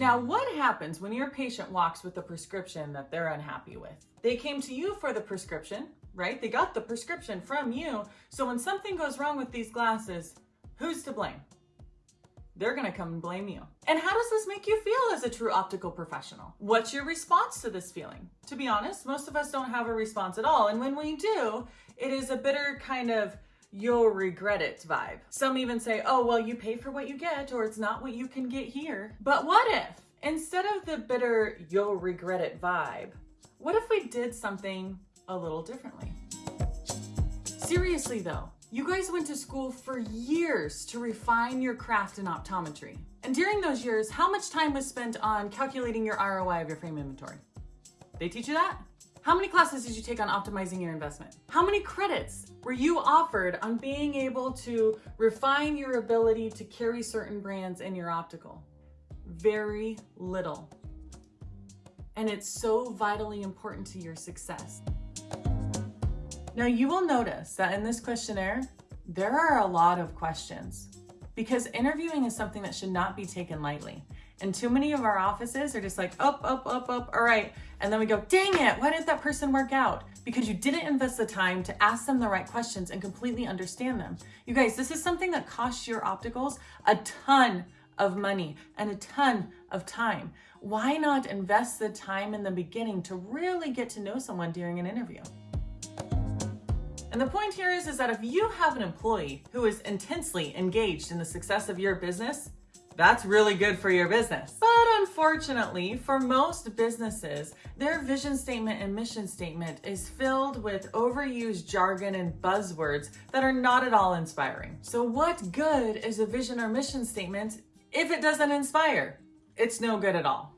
Now, what happens when your patient walks with a prescription that they're unhappy with? They came to you for the prescription, right? They got the prescription from you. So when something goes wrong with these glasses, who's to blame? They're gonna come and blame you. And how does this make you feel as a true optical professional? What's your response to this feeling? To be honest, most of us don't have a response at all. And when we do, it is a bitter kind of you'll regret it vibe. Some even say, oh, well, you pay for what you get or it's not what you can get here. But what if instead of the bitter you'll regret it vibe, what if we did something a little differently? Seriously though, you guys went to school for years to refine your craft in optometry. And during those years, how much time was spent on calculating your ROI of your frame inventory? They teach you that? How many classes did you take on optimizing your investment? How many credits were you offered on being able to refine your ability to carry certain brands in your optical? Very little. And it's so vitally important to your success. Now you will notice that in this questionnaire, there are a lot of questions because interviewing is something that should not be taken lightly. And too many of our offices are just like, up, up, up, up, all right. And then we go, dang it, why didn't that person work out? Because you didn't invest the time to ask them the right questions and completely understand them. You guys, this is something that costs your opticals a ton of money and a ton of time. Why not invest the time in the beginning to really get to know someone during an interview? And the point here is, is that if you have an employee who is intensely engaged in the success of your business, that's really good for your business. But unfortunately, for most businesses, their vision statement and mission statement is filled with overused jargon and buzzwords that are not at all inspiring. So what good is a vision or mission statement if it doesn't inspire? It's no good at all.